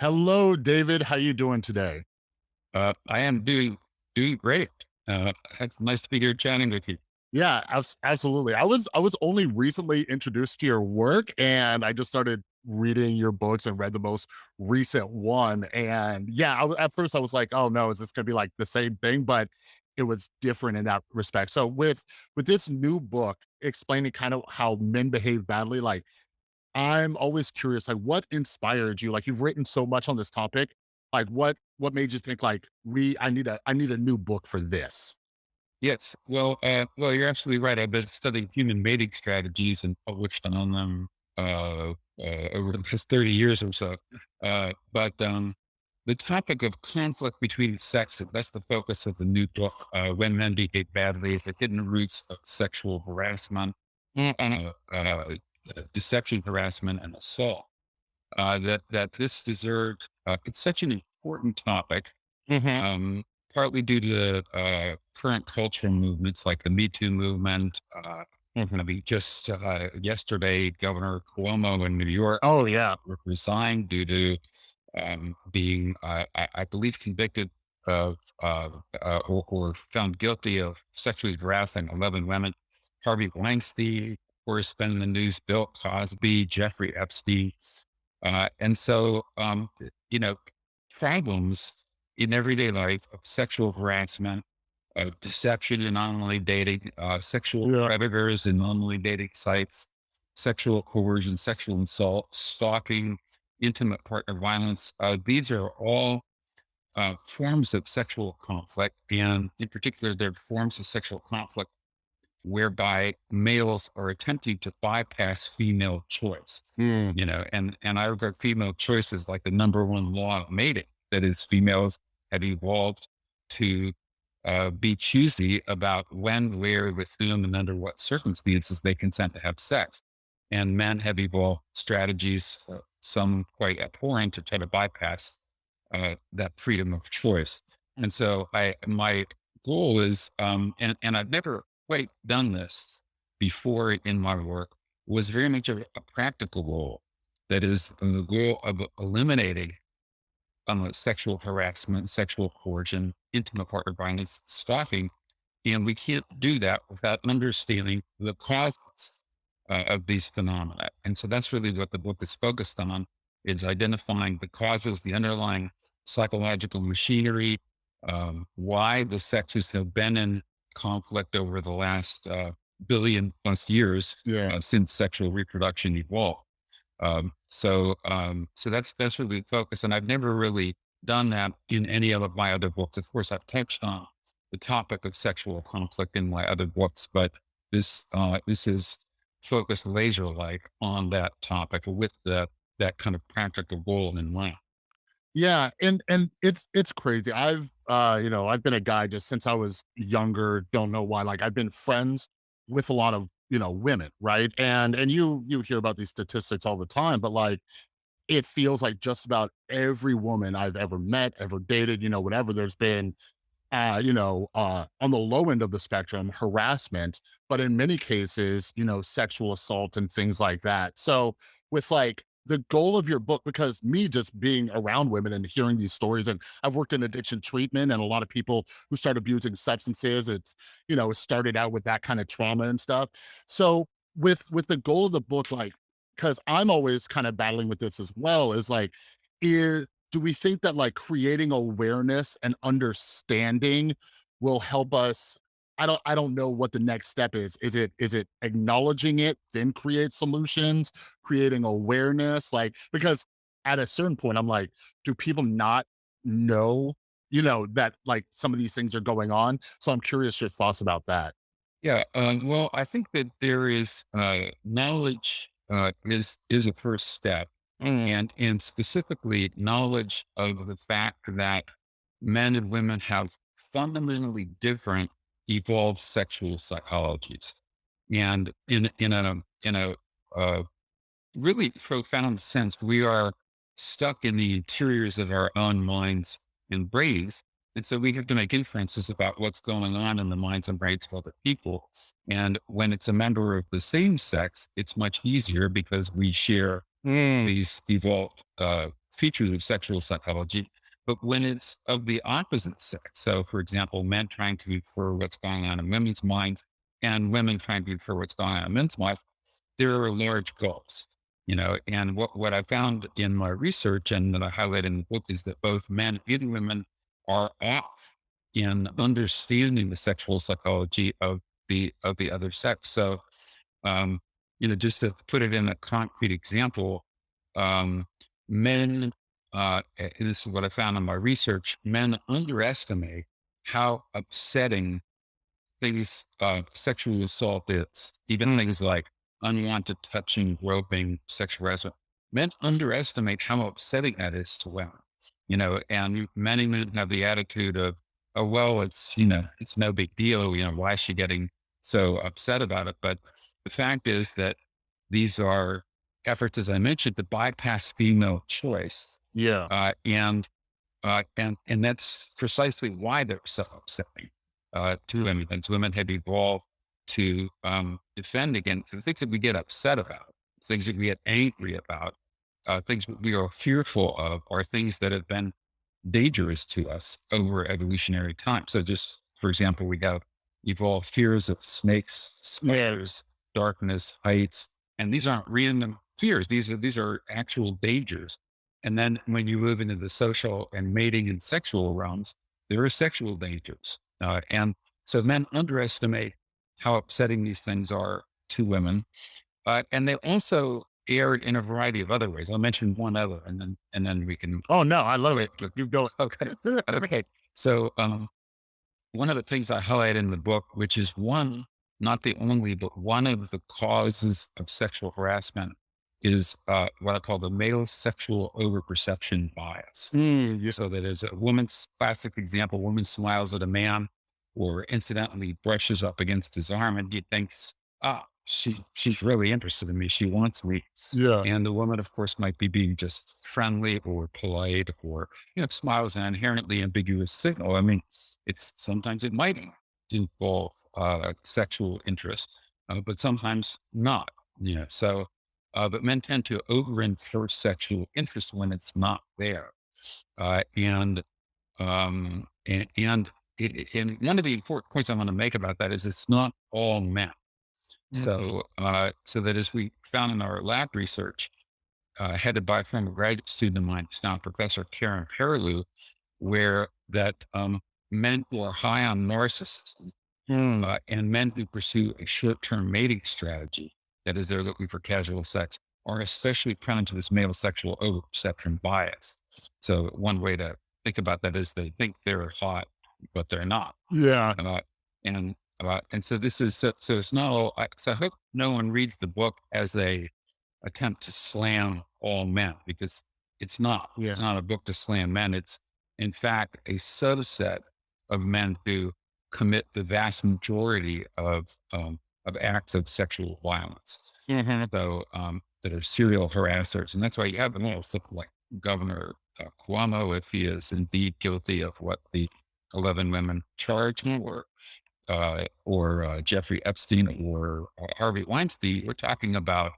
Hello, David. How are you doing today? Uh, I am doing doing great. Uh, it's nice to be here chatting with you. Yeah, absolutely. I was I was only recently introduced to your work, and I just started reading your books and read the most recent one. And yeah, I at first I was like, "Oh, no, is this gonna be like the same thing?" But it was different in that respect. So with with this new book explaining kind of how men behave badly, like, I'm always curious, like, what inspired you? Like, you've written so much on this topic. Like, what what made you think like, "We I need a I need a new book for this?" Yes. Well, uh, well, you're absolutely right. I've been studying human mating strategies and published on them uh, uh, over the past 30 years or so. Uh, but um, the topic of conflict between sexes, that's the focus of the new book, uh, When Men Behave Badly, the Hidden Roots of Sexual Harassment, uh, uh, Deception, Harassment, and Assault. Uh, that, that this deserved, uh, it's such an important topic Mhm. um, partly due to uh, current cultural movements like the Me Too movement. Uh, I Mhm. mean, just uh, yesterday, Governor Cuomo in New York Oh, yeah. resigned due to um, being, uh, I, I believe, convicted of uh, uh, or, or found guilty of sexually harassing 11 women. Harvey Weinstein, course, been in the news, Bill Cosby, Jeffrey Epstein. Uh, and so, um, you know, problems in everyday life of sexual harassment, of deception in online dating, uh, sexual Yeah. predators in online dating sites, sexual coercion, sexual assault, stalking, intimate partner violence. Uh, these are all uh, forms of sexual conflict. And in particular, they're forms of sexual conflict whereby males are attempting to bypass female choice Mm. you know, and and I regard female choice as like the number one law of mating. That is, females have evolved to uh, be choosy about when, where, with whom, and under what circumstances they consent to have sex. And men have evolved strategies, uh, some quite abhorrent, to try to bypass uh, that freedom of choice. And so, I my goal is, um, and and I've never quite done this before in my work was very much a, a practical goal. That is the goal of eliminating um, sexual harassment, sexual coercion, intimate partner violence, stalking. And we can't do that without understanding the causes uh, of these phenomena. And so that's really what the book is focused on is identifying the causes, the underlying psychological machinery, um, why the sexes have been in conflict over the last uh, billion plus years Yeah. uh, since sexual reproduction evolved. Um, so, um, so that's, that's really the focus. And I've never really done that in any of my other books. Of course, I've touched on the topic of sexual conflict in my other books, but this, uh, this is focused laser like on that topic with that, that kind of practical goal in mind. Yeah, and and it's it's crazy. I've, uh, you know, I've been a guy just since I was younger, don't know why, like, I've been friends with a lot of, you know, women, right? And and you you hear about these statistics all the time, but, like, it feels like just about every woman I've ever met, ever dated, you know, whatever, there's been uh, you know, uh, on the low end of the spectrum, harassment, but in many cases, you know, sexual assault and things like that. So, with like the goal of your book, because me just being around women and hearing these stories, and I've worked in addiction treatment, and a lot of people who start abusing substances, it's you know, started out with that kind of trauma and stuff. So, with with the goal of the book, like, because I'm always kind of battling with this as well, is like, is do we think that like creating awareness and understanding will help us I don't I don't know what the next step is. Is it is it acknowledging it, then create solutions, creating awareness? Like because at a certain point, I'm like, do people not know, you know, that like some of these things are going on? So I'm curious your thoughts about that. Yeah. Um, well, I think that there is, uh, knowledge, uh, is, is a first step Mm, and and specifically knowledge of the fact that men and women have fundamentally different evolved sexual psychologies. And in in a in a uh, really profound sense we are stuck in the interiors of our own minds and brains. And so we have to make inferences about what's going on in the minds and brains of other people. And when it's a member of the same sex it's much easier because we share mm, these evolved uh, features of sexual psychology, but when it's of the opposite sex. So, for example, men trying to infer what's going on in women's minds and women trying to infer what's going on in men's minds, there are large gulfs, you know. And what, what I found in my research and that I highlight in the book is that both men and women are off in understanding the sexual psychology of the of the other sex. So, um, you know, just to put it in a concrete example, um, men, uh, this is what I found in my research, men underestimate how upsetting things, uh, sexual assault is, even things like unwanted touching, groping, sexual harassment. Men underestimate how upsetting that is to women, you know, and many men have the attitude of, oh, well, it's, you know, it's no big deal. You know, why is she getting so upset about it? But the fact is that these are efforts, as I mentioned, to bypass female choice. Yeah. Uh, and, uh, and, and that's precisely why they're so upsetting, uh, to women. And women have evolved to, um, defend against the things that we get upset about, things that we get angry about, uh, things that we are fearful of are things that have been dangerous to us over evolutionary time. So just for example, we have evolved fears of snakes, spiders, darkness, heights, and these aren't random fears. These are these are actual dangers. And then when you move into the social and mating and sexual realms, there are sexual dangers. Uh, and so men underestimate how upsetting these things are to women. Uh, and they also err in a variety of other ways. I'll mention one other and then and then we can Oh no, I love it. You go. Okay. okay. So um, one of the things I highlight in the book, which is one, not the only, but one of the causes of sexual harassment is uh, what I call the male sexual overperception bias. Mm, yeah. So that is a woman's classic example, woman smiles at a man or incidentally brushes up against his arm and he thinks, ah, she, she's really interested in me. She wants me. Yeah. And the woman, of course, might be being just friendly or polite or, you know, smiles an inherently ambiguous signal. I mean, it's sometimes it might involve uh, sexual interest, uh, but sometimes not. You know, so, uh, but men tend to over infer sexual interest when it's not there. Uh, and, um, and, and, it, and one of the important points I want to make about that is it's not all men. Mhm. So, uh, so that as we found in our lab research, uh, headed by a former graduate student of mine, who's now Professor Carin Perilloux, where that um, men who are high on narcissism Mm, uh, and men who pursue a short-term mating strategy, that is, they're looking for casual sex, are especially prone to this male sexual overperception bias. So one way to think about that is they think they're hot, but they're not yeah. uh, and uh, and so this is so, so it's not all. I, so I hope no one reads the book as a attempt to slam all men because it's not. Yeah. It's not a book to slam men. It's in fact a subset of men who commit the vast majority of um, of acts of sexual violence. Mhm. So um, that are serial harassers, and that's why you have them all. Stuff like Governor uh, Cuomo, if he is indeed guilty of what the eleven women charged Mm. for, uh, or uh, Jeffrey Epstein or uh, Harvey Weinstein, we're talking about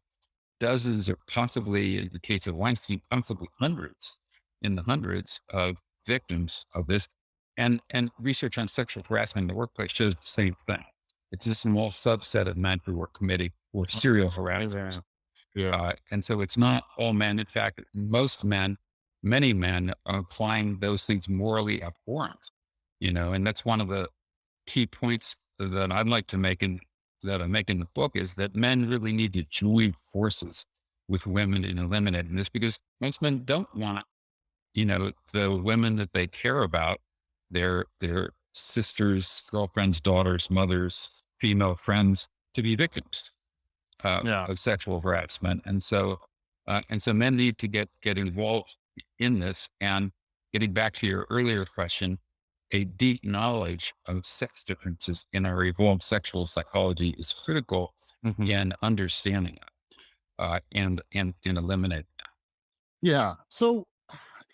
dozens or possibly, in the case of Weinstein, possibly hundreds, in the hundreds of victims of this. And and research on sexual harassment in the workplace shows the same thing. It's a small subset of men who are committing or serial harassers. Yeah. Uh, and so it's not all men. In fact, most men, many men are find those things morally abhorrent, you know, and that's one of the key points that I'd like to make in that I make in the book is that men really need to join forces with women in eliminating this because most men don't want, you know, the women that they care about, their their sisters, girlfriends, daughters, mothers, female friends to be victims uh, Yeah. of sexual harassment. And so, uh, and so men need to get, get involved in this and getting back to your earlier question, a deep knowledge of sex differences in our evolved sexual psychology is critical Mhm. in understanding it, uh, and, and, and eliminating it. Yeah. So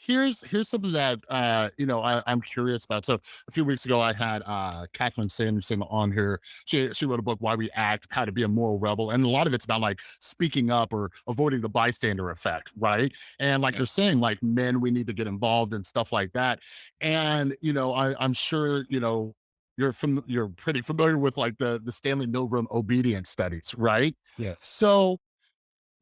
here's here's something that uh, you know I, I'm curious about. So a few weeks ago, I had uh, Catherine Sanderson on here. She she wrote a book, Why We Act: How to Be a Moral Rebel, and a lot of it's about like speaking up or avoiding the bystander effect, right? And like Yeah. they're saying, like men, we need to get involved and stuff like that. And you know, I, I'm sure you know you're fam- you're pretty familiar with like the the Stanley Milgram obedience studies, right? Yes. So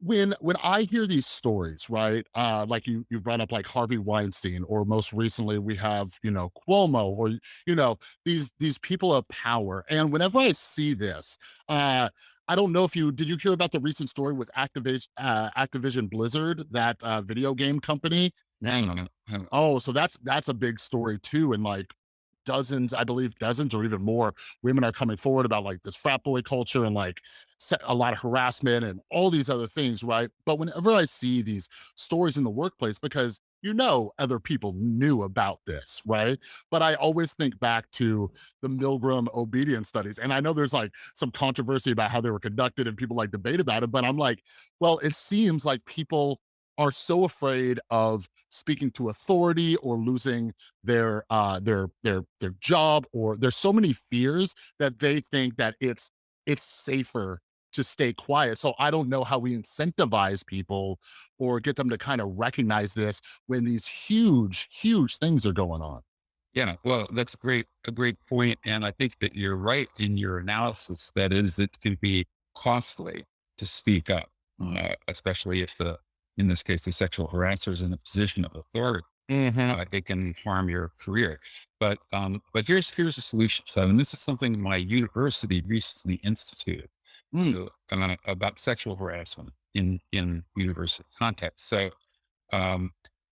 when when I hear these stories, right? Uh, like you you brought up like Harvey Weinstein, or most recently we have, you know, Cuomo, or you know, these these people of power. And whenever I see this, uh, I don't know if you did you hear about the recent story with Activision uh, Activision Blizzard, that uh, video game company No, no, no. no. Oh, so that's that's a big story too, and like dozens, I believe dozens or even more women are coming forward about like this frat boy culture and like a lot of harassment and all these other things, right? But whenever I see these stories in the workplace, because you know other people knew about this, right? But I always think back to the Milgram obedience studies, and I know there's like some controversy about how they were conducted and people like debate about it, but I'm like, well, it seems like people are so afraid of speaking to authority or losing their uh their their their job or there's so many fears that they think that it's it's safer to stay quiet so i don't know how we incentivize people or get them to kind of recognize this when these huge huge things are going on Yeah, well, that's great, a great point, and I think that you're right in your analysis. That is, it can be costly to speak up, uh, especially if the, in this case, the sexual harasser is in a position of authority. hmm Uh, it can harm your career. But, um, but here's here's a solution. So, and this is something my university recently instituted Mm, so, uh, about sexual harassment in in university context. So, um,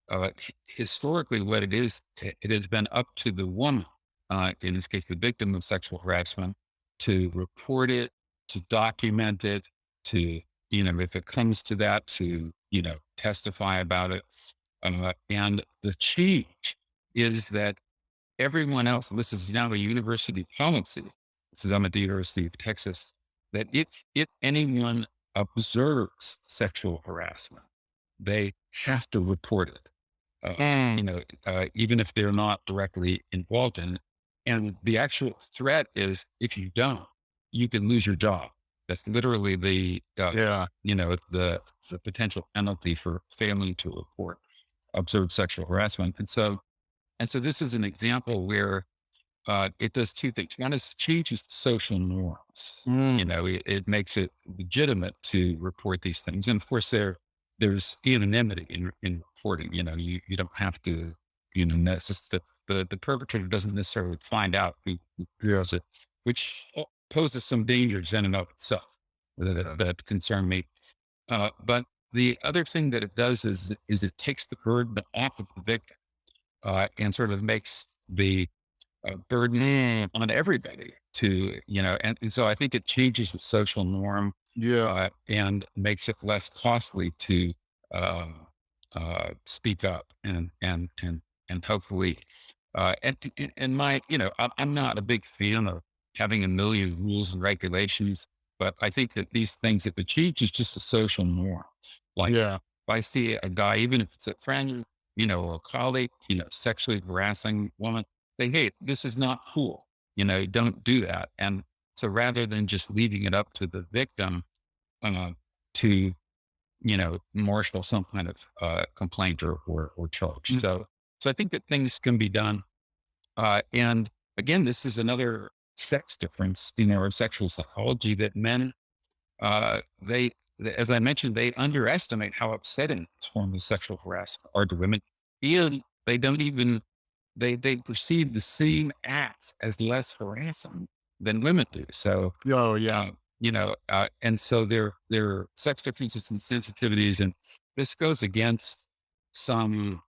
uh, historically, what it is, it, it has been up to the woman, uh, in this case, the victim of sexual harassment, to report it, to document it, to, you know, if it comes to that, to, you know, testify about it. Uh, and the change is that everyone else, and this is now a university policy, this is I'm at the University of Texas, that if, if anyone observes sexual harassment, they have to report it. Uh, mm, you know, uh, even if they're not directly involved in it. And the actual threat is if you don't, you can lose your job. That's literally the, uh, yeah you know, the, the potential penalty for failing to report observed sexual harassment. And so, and so this is an example where uh, it does two things. One is changes the social norms. You mm, know, it, it makes it legitimate to report these things. And of course, there there's anonymity in, in reporting. You know, you, you don't have to, you know, poses some dangers in and of itself that, that concern me. Uh, but the other thing that it does is is it takes the burden off of the victim uh, and sort of makes the uh, burden on everybody to, you know, and, and so I think it changes the social norm yeah uh, and makes it less costly to uh, uh, speak up and and and and hopefully, uh, and and and my, you know, I'm, I'm not a big fan of having a million rules and regulations, but I think that these things, if it changes just a social norm, like yeah if I see a guy, even if it's a friend, you know, a colleague, you know, sexually harassing woman, say, hey, this is not cool. You know, don't do that. And so rather than just leaving it up to the victim uh, to, you know, marshal some kind of uh, complaint or, or, or charge. mm, So, so I think that things can be done. Uh, and again, this is another sex difference in our sexual psychology that men uh, they, th- as I mentioned, they underestimate how upsetting this form of sexual harassment are to women. And they don't even they they perceive the same acts as less harassing than women do. So, oh yeah uh, you know, uh, and so their their sex differences and sensitivities, and this goes against some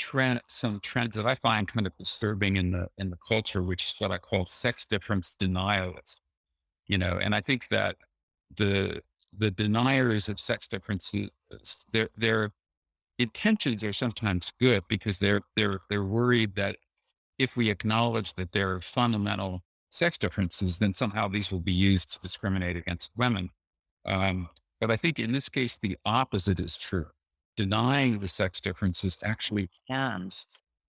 trend, some trends that I find kind of disturbing in the in the culture, which is what I call sex difference denialism. You know, and I think that the the deniers of sex differences, their their intentions are sometimes good because they're they're they're worried that if we acknowledge that there are fundamental sex differences, then somehow these will be used to discriminate against women. Um, but I think in this case, the opposite is true. Denying the sex differences actually harms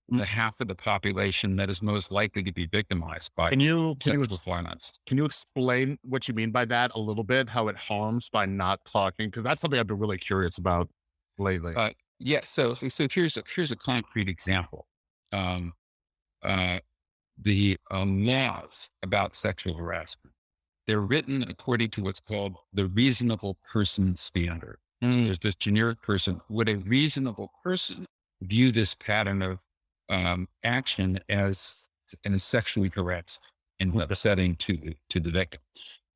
the half of the population that is most likely to be victimized by Can you can you sexual violence. can you explain what you mean by that a little bit? How it harms by not talking? Because that's something I've been really curious about lately. Uh, yeah. So, so here's a, here's a concrete example. Um, uh, the um, laws about sexual harassment, they're written according to what's called the reasonable person standard. So Mm, there's this generic person. Would a reasonable person view this pattern of um, action as and as sexually harassed and upsetting to to the victim?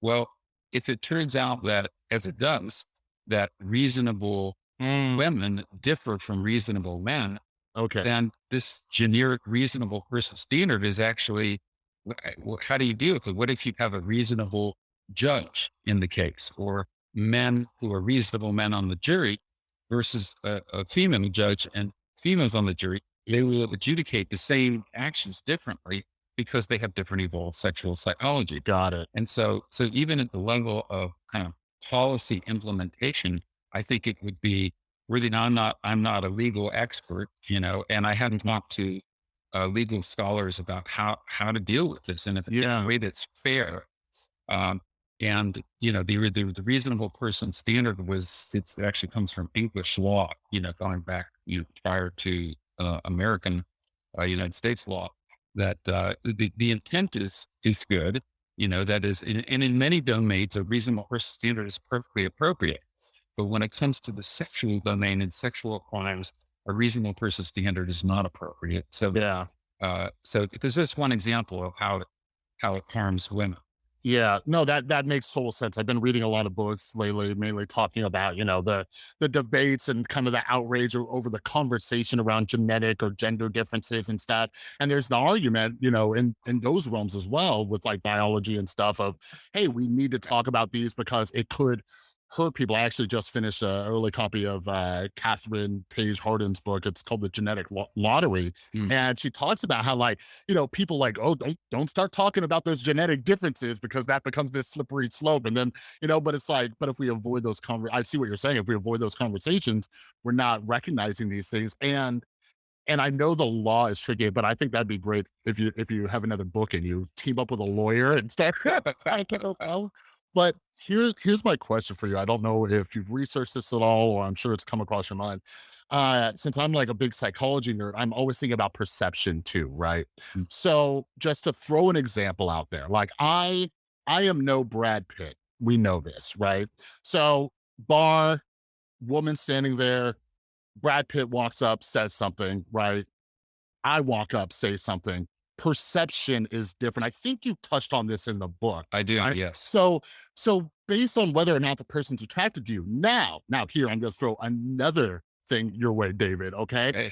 Well, if it turns out that, as it does, that reasonable mm, women differ from reasonable men, okay. then this generic reasonable person standard is actually how do you deal with it? What if you have a reasonable judge in the case or men who are reasonable men on the jury versus a, a female judge and females on the jury? They will adjudicate the same actions differently because they have different evolved sexual psychology. Got it. And so, so even at the level of kind of policy implementation, I think it would be really. I'm not. I'm not a legal expert, you know, and I hadn't talked to uh, legal scholars about how how to deal with this in a, in a way that's fair. Um, and you know, the, the the reasonable person standard was it's, it actually comes from English law, you know, going back you know, prior to uh, American uh, United States law. That uh, the the intent is is good, you know, that is, and and in many domains, a reasonable person standard is perfectly appropriate. But when it comes to the sexual domain and sexual crimes, a reasonable person standard is not appropriate. So, Yeah. uh, so there's just one example of how how it harms women. Yeah, no, that that makes total sense. I've been reading a lot of books lately, mainly talking about, you know, the the debates and kind of the outrage over the conversation around genetic or gender differences and stuff. And there's the argument, you know, in in those realms as well with like biology and stuff of, hey, we need to talk about these because it could hurt people. I actually just finished an early copy of uh, Kathryn Paige Harden's book. It's called The Genetic Lo- Lottery, Mm. and she talks about how like you know, people like, oh, don't don't start talking about those genetic differences because that becomes this slippery slope. And then, you know, but it's like, but if we avoid those conver I see what you're saying. If we avoid those conversations, we're not recognizing these things. And and I know the law is tricky, but I think that'd be great if you if you have another book and you team up with a lawyer and start. But here's here's my question for you. I don't know if you've researched this at all, or I'm sure it's come across your mind. Uh, since I'm like a big psychology nerd, I'm always thinking about perception too, right? Mm. So just to throw an example out there, like I I am no Brad Pitt. We know this, right? So bar, woman standing there, Brad Pitt walks up, says something, right? I walk up, say something. Perception is different. I think you touched on this in the book. I do, Right. yes. So, so based on whether or not the person's attracted to you, now, now here, I'm going to throw another thing your way, David. Okay. Okay.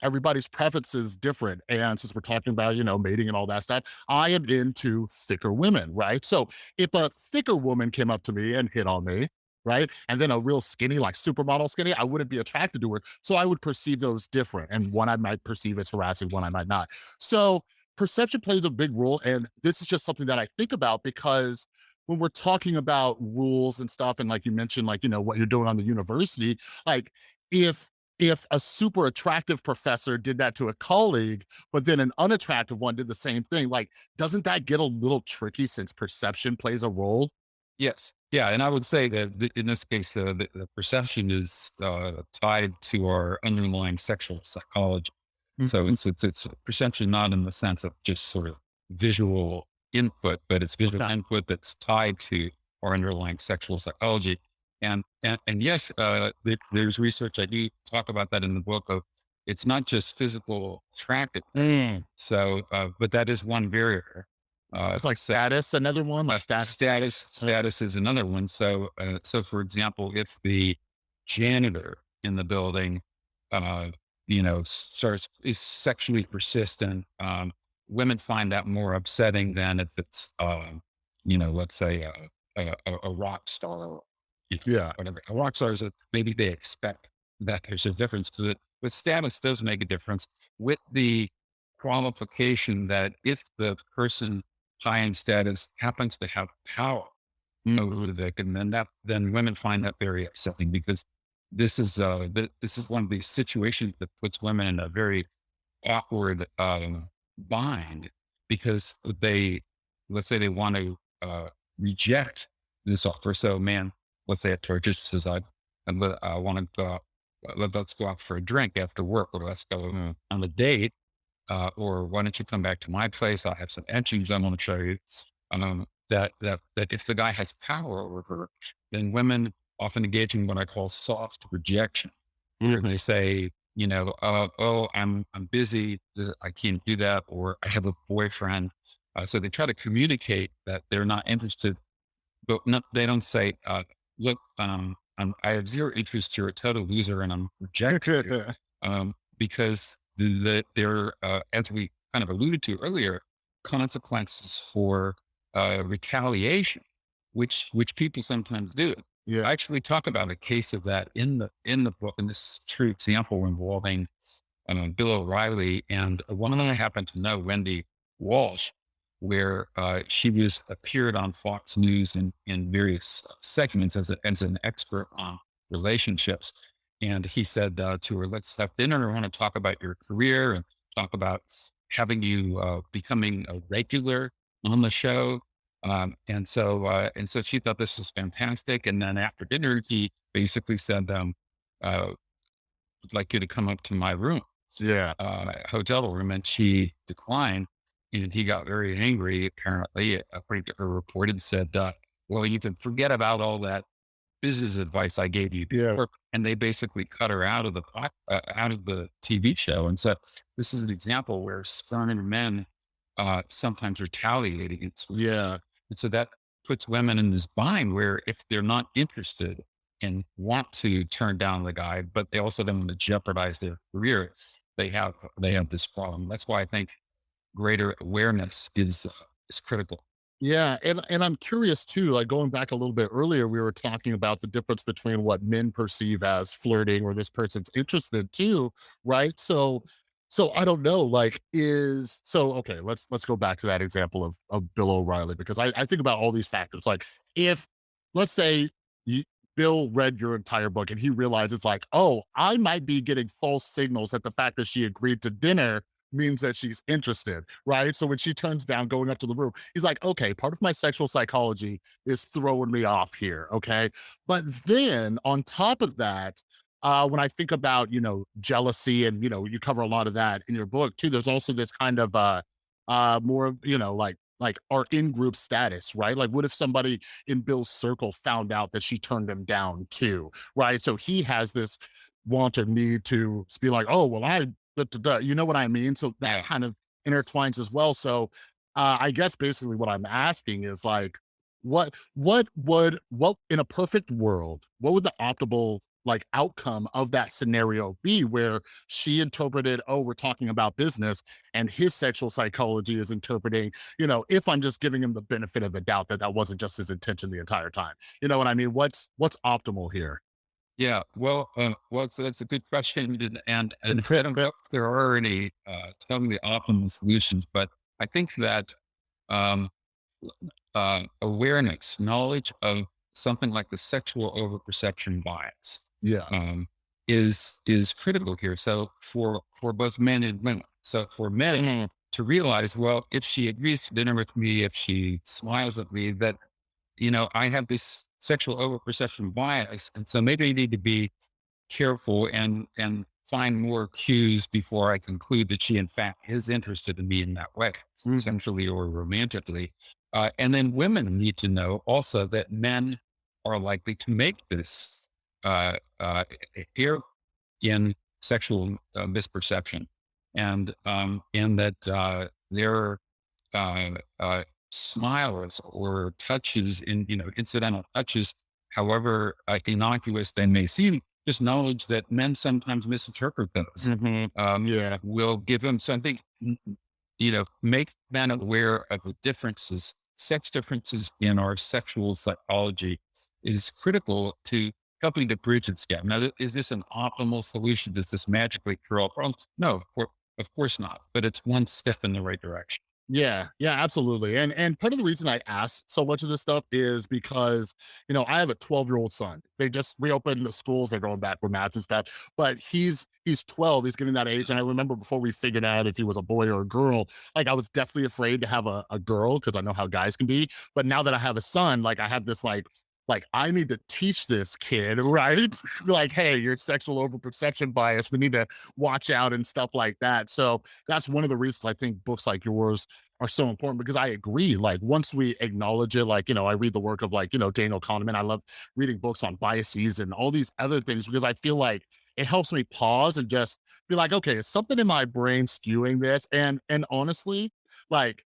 Everybody's preference is different. And since we're talking about, you know, mating and all that stuff, I am into thicker women, right? So if a thicker woman came up to me and hit on me, right? And then a real skinny, like supermodel skinny, I wouldn't be attracted to her. So I would perceive those different. And one I might perceive as harassing, one I might not. So perception plays a big role. And this is just something that I think about because when we're talking about rules and stuff, and like you mentioned, like, you know, what you're doing on the university, like if if a super attractive professor did that to a colleague, but then an unattractive one did the same thing, like, doesn't that get a little tricky since perception plays a role? Yes. Yeah. And I would say that in this case, uh, the, the perception is uh, tied to our underlying sexual psychology. So Mhm. it's, it's, it's perception, not in the sense of just sort of visual input, but it's visual Okay. input that's tied to our underlying sexual psychology. And, and, and yes, uh, there, there's research. I do talk about that in the book of it's not just physical attractiveness. Mm. So, uh, but that is one barrier. Uh, It's like status, another one, like uh, status. status status is another one. So, uh, so for example, if the janitor in the building, uh, you know, starts is sexually persistent, um, women find that more upsetting than if it's, um, you know, let's say a, a, a a rock star, you know, Yeah. whatever. A rock star is a, maybe they expect that there's a difference, but but status does make a difference with the qualification that if the person high in status happens to have power over the victim, then that then women find that very upsetting because this is uh, this is one of these situations that puts women in a very awkward um, bind because they, let's say, they want to uh, reject this offer. So, man, let's say a purchase says, "I, I want to go, let, us go out for a drink after work, or let's go on a date." Uh, or why don't you come back to my place? I'll have some etchings I want to show you. Um, that that that if the guy has power over her, then women often engage in what I call soft rejection. Mm-hmm. They say, you know, uh, oh, I'm I'm busy, I can't do that, or I have a boyfriend. Uh, so they try to communicate that they're not interested, but not, they don't say, uh, look, um, I'm, i have zero interest. You're a total loser, and I'm rejecting um, because the, the, there, uh, as we kind of alluded to earlier, consequences for uh, retaliation, which which people sometimes do. Yeah. I actually talk about a case of that in the in the book, and this true example involving um, Bill O'Reilly and a woman I happen to know, Wendy Walsh, where uh, she was appeared on Fox News in in various segments as a, as an expert on relationships. And he said uh, to her, "Let's have dinner. I want to talk about your career and talk about having you uh, becoming a regular on the show. Um, and so, uh, and so she thought this was fantastic. And then after dinner, he basically said, um, uh, would like you to come up to my room. Yeah. Uh, hotel room. And she declined. And he got very angry, apparently, according to her report, and said, uh, well, you can forget about all that business advice I gave you. Yeah. And they basically cut her out of the, uh, out of the TV show. And so this is an example where spurning men uh, sometimes retaliate against women. Yeah. And so that puts women in this bind where if they're not interested and want to turn down the guy, but they also don't want to jeopardize their career, they have they have this problem. That's why I think greater awareness is uh, is critical. Yeah, and and I'm curious too, like going back a little bit earlier, we were talking about the difference between what men perceive as flirting or this person's interested too, right? So so I don't know, like, is so okay, let's let's go back to that example of of Bill O'Reilly because I, I think about all these factors. Like, if let's say you, Bill read your entire book and he realizes, like, oh, I might be getting false signals at the fact that she agreed to dinner means that she's interested, right? So when she turns down going up to the room, he's like, okay, part of my sexual psychology is throwing me off here. Okay. But then on top of that, uh, when I think about, you know, jealousy and, you know, you cover a lot of that in your book too, there's also this kind of, uh, uh, more, you know, like, like our in-group status, right? Like, what if somebody in Bill's circle found out that she turned him down too, right? So he has this want or need to be like, oh, well, I, da, da, da, you know what I mean? So that kind of intertwines as well. So uh, I guess basically what I'm asking is like, what, what would, what in a perfect world, what would the optimal like outcome of that scenario be where she interpreted, oh, we're talking about business, and his sexual psychology is interpreting, you know, if I'm just giving him the benefit of the doubt that that wasn't just his intention the entire time. You know what I mean? What's what's optimal here? Yeah, well, uh, well, so that's a good question, and and, and I don't know if there are any uh, totally optimal solutions, but I think that um, uh, awareness, knowledge of something like the sexual overperception bias, yeah. um, is is critical here so for for both men and women. So for men mm-hmm. to realize well if she agrees to dinner with me if she smiles at me that you know i have this sexual overperception bias and so maybe i need to be careful and and find more cues before i conclude that she in fact is interested in me in that way mm-hmm. sexually or romantically uh, and then women need to know also that men are likely to make this uh, uh, here in sexual uh, misperception, and um, and that uh, their uh, uh, smiles or touches in you know incidental touches, however uh, innocuous they may seem, just knowledge that men sometimes misinterpret those. Mm-hmm. Um, yeah, will give them something. You know, make men aware of the differences, sex differences in our sexual psychology is critical to helping to bridge this gap. Now, is this an optimal solution? Does this magically cure all problems? No, for, of course not, but it's one step in the right direction. Yeah, yeah, absolutely. And and part of the reason I asked so much of this stuff is because, you know, I have a 12-year-old son. They just reopened the schools, they're going back for math and stuff, but he's he's 12, he's getting that age. And I remember before we figured out if he was a boy or a girl, like I was definitely afraid to have a, a girl because I know how guys can be. But now that I have a son, like I have this like like I need to teach this kid, right? like, hey, your sexual overperception bias. We need to watch out and stuff like that. So that's one of the reasons I think books like yours are so important because I agree. Like once we acknowledge it, like, you know, I read the work of like, you know, Daniel Kahneman. I love reading books on biases and all these other things because I feel like it helps me pause and just be like, okay, is something in my brain skewing this? And and honestly, like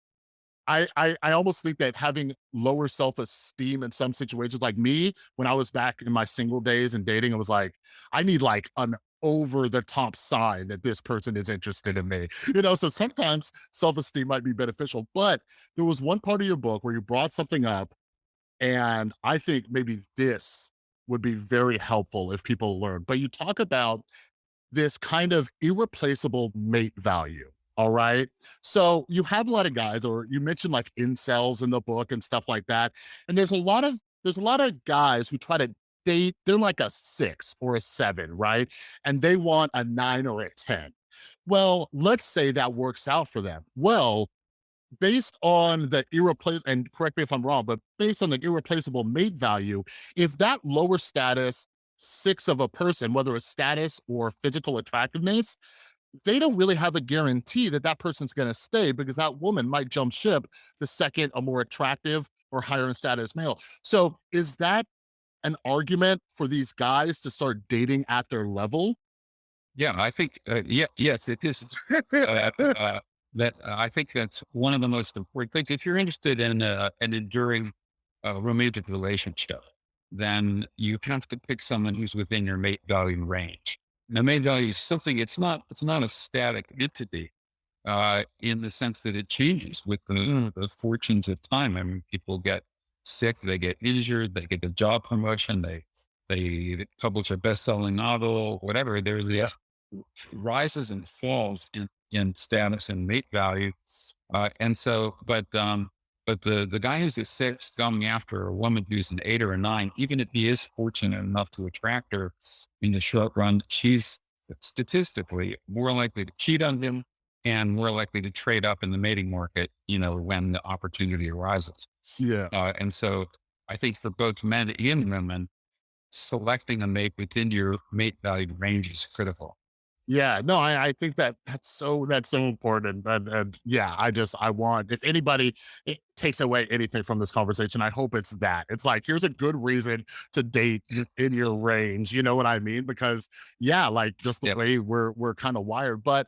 I, I I almost think that having lower self-esteem in some situations, like me, when I was back in my single days and dating, it was like, I need like an over the top sign that this person is interested in me. You know, so sometimes self-esteem might be beneficial. But there was one part of your book where you brought something up, and I think maybe this would be very helpful if people learn. But you talk about this kind of irreplaceable mate value. All right. So you have a lot of guys, or you mentioned like incels in the book and stuff like that. And there's a lot of there's a lot of guys who try to date, they're like a six or a seven, right? And they want a nine or a 10. Well, let's say that works out for them. Well, based on the irreplaceable, and correct me if I'm wrong, but based on the irreplaceable mate value, if that lower status six of a person, whether it's status or physical attractiveness, they don't really have a guarantee that that person's going to stay because that woman might jump ship the second a more attractive or higher in status male. So is that an argument for these guys to start dating at their level? Yeah, I think, uh, yeah, yes, it is. Uh, uh, that uh, I think that's one of the most important things. If you're interested in uh, an enduring uh, romantic relationship, then you have to pick someone who's within your mate value range. Now, mate value is something. It's not. It's not a static entity uh, in the sense that it changes with the, the fortunes of time. I mean, people get sick, they get injured, they get a job promotion, they they publish a best-selling novel, whatever. There's the rises and falls in, in status and mate value. Uh, and so, but, um, but the, the guy who's a six coming after a woman who's an eight or a nine, even if he is fortunate enough to attract her in the short run, she's statistically more likely to cheat on him and more likely to trade up in the mating market, you know, when the opportunity arises. Yeah. Uh, and so I think for both men and women, selecting a mate within your mate value range is critical. Yeah, no, I, I think that that's so that's so important. And, and yeah, I just I want if anybody it takes away anything from this conversation, I hope it's that. It's like here's a good reason to date in your range. You know what I mean? Because yeah, like just the Yep. way we're we're kind of wired. But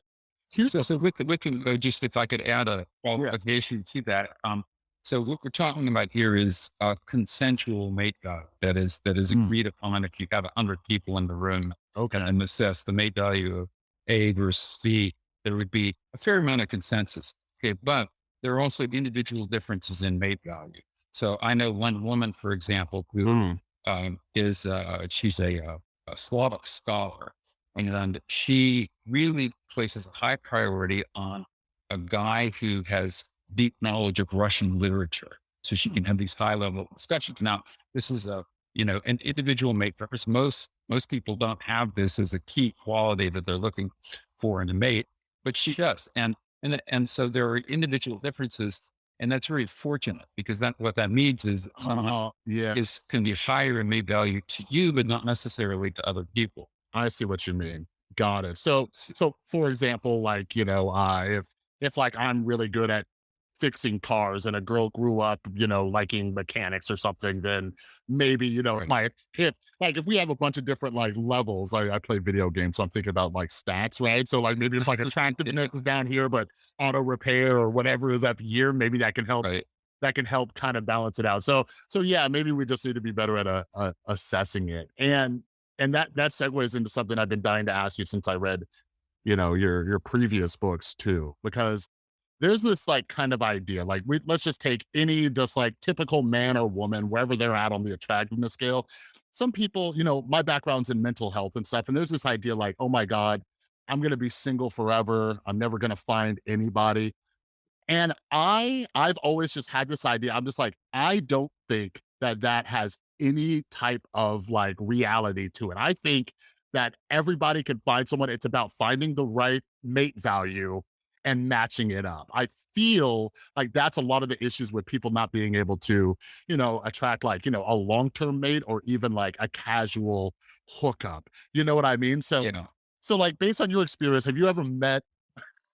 here's So, so we could, we can uh, just, if I could add a yeah. qualification to that. Um, so what we're talking about here is a consensual mate that is, that is Mm, agreed upon if you have a hundred people in the room okay. and assess the mate value of A versus B, there would be a fair amount of consensus. Okay. But there are also individual differences in mate value. So I know one woman, for example, who Mm, um, is uh, she's a, uh, a Slavic scholar, and she really places a high priority on a guy who has deep knowledge of Russian literature, so she can have these high level discussions. Now, this is a you know an individual mate preference. Most most people don't have this as a key quality that they're looking for in a mate, but she does, and and and so there are individual differences and that's very fortunate because that what that means is somehow uh-huh. Yeah. is can be higher in mate value to you, but not necessarily to other people. I see what you mean. Got it. So, so for example, like, you know, uh, if, if like I'm really good at fixing cars and a girl grew up, you know, liking mechanics or something, then maybe, you know, if my, if like, if we have a bunch of different like levels, I, I play video games, so I'm thinking about like stats, right? So like maybe if like attractiveness is down here, but auto repair or whatever is up here, maybe that can help Right. that can help kind of balance it out. So so yeah, maybe we just need to be better at uh, uh, assessing it. And and that that segues into something I've been dying to ask you since I read, you know, your your previous books too, because there's this like kind of idea, like we let's just take any just like typical man or woman, wherever they're at on the attractiveness scale. Some people, you know, my background's in mental health and stuff, and there's this idea like, oh my God, I'm gonna be single forever. I'm never gonna find anybody And I I've always just had this idea. I'm just like, I don't think that that has any type of like reality to it. I think that everybody can find someone. It's about finding the right mate value and matching it up. I feel like that's a lot of the issues with people not being able to, you know, attract like, you know, a long-term mate or even like a casual hookup. You know what I mean? So You know, so like based on your experience, have you ever met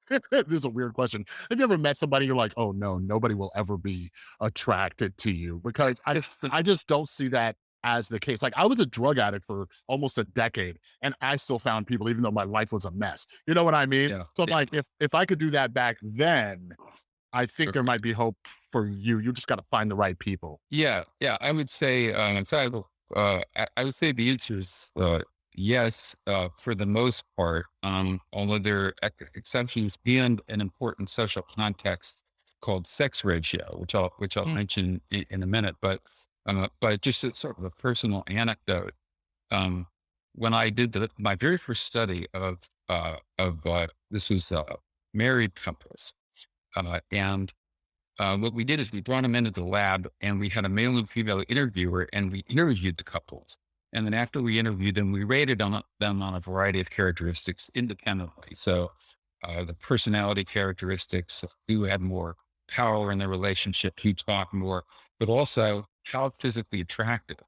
this is a weird question. Have you ever met somebody you're like, "Oh no, nobody will ever be attracted to you?" Because I I just don't see that as the case. Like I was a drug addict for almost a decade and I still found people even though my life was a mess. You know what I mean? yeah, So I'm yeah, like if if I could do that back then, I think sure. there might be hope for you. You just got to find the right people. yeah, yeah. I would say, uh, so I, uh, I, I would say the answer is uh, yes, uh, for the most part. Um, although there are exceptions and an important social context called sex ratio, which I'll which I'll Mm. mention in, in a minute. But uh, but just as sort of a personal anecdote. Um, when I did the, my very first study of uh, of uh, this was uh, married couples, uh, and uh, what we did is we brought them into the lab and we had a male and female interviewer and we interviewed the couples. And then after we interviewed them, we rated on, them on a variety of characteristics independently. So uh, the personality characteristics, who had more power in the relationship, who talked more, but also how physically attractive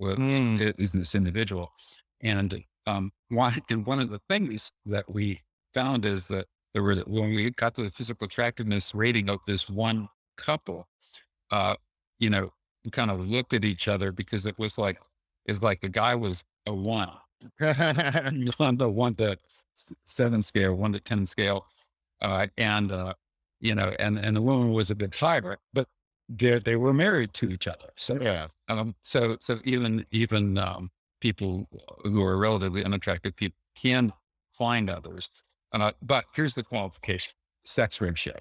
Mm. is this individual. And um, one, and one of the things that we found is that there were, when we got to the physical attractiveness rating of this one couple, uh, you know, we kind of looked at each other because it was like, it's like the guy was a one on the one to seven scale, one to 10 scale. Uh, and, uh, you know, and, and the woman was a bit higher, but they they were married to each other. So, yeah. um, so, so even, even, um, people who are relatively unattractive people can find others. Uh, but here's the qualification: sex ratio.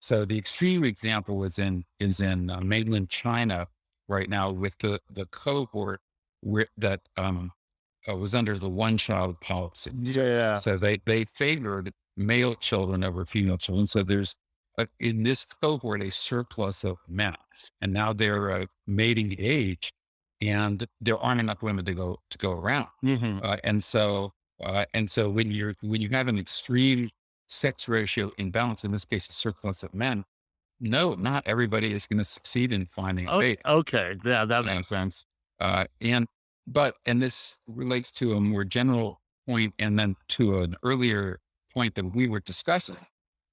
So the extreme example is in is in uh, mainland China right now with the the cohort where, that um, uh, was under the one child policy. Yeah. So they they favored male children over female children. So there's a, in this cohort a surplus of men, and now they're uh, mating age, and there aren't enough women to go to go around. Mhm. Uh, and so uh, and so when you're when you have an extreme sex ratio imbalance, in this case a surplus of men, no, not everybody is going to succeed in finding a mate. okay. Yeah, that makes sense. Uh, and but and this relates to a more general point, and then to an earlier point that we were discussing